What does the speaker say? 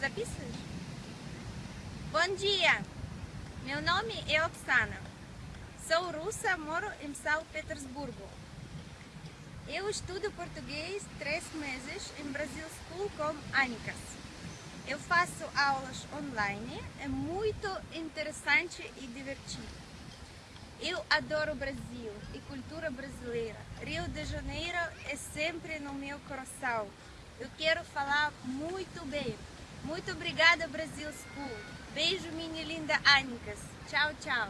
Zapisas? Bom dia! Meu nome é Oksana. Sou russa, moro em São Petersburgo. Eu estudo português três meses em Brasil School com Anicas. Eu faço aulas online, é muito interessante e divertido. Eu adoro o Brasil e cultura brasileira. Rio de Janeiro é sempre no meu coração. Eu quero falar muito bem. Muito obrigada, Brasil School. Beijo, minha linda Anicas. Tchau, tchau.